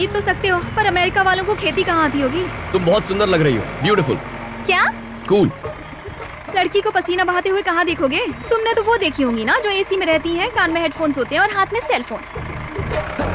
जीत तो सकते हो पर अमेरिका वालों को खेती कहाँ आती होगी? तुम बहुत सुंदर लग रही हो ब्यूटीफुल क्या? कूल लड़की को पसीना बहाते हुए कहाँ देखोगे? तुमने तो वो देखी होगी ना जो एसी में रहती है कान में हेडफोन्स होते हैं और हाथ में सेल फ़ोन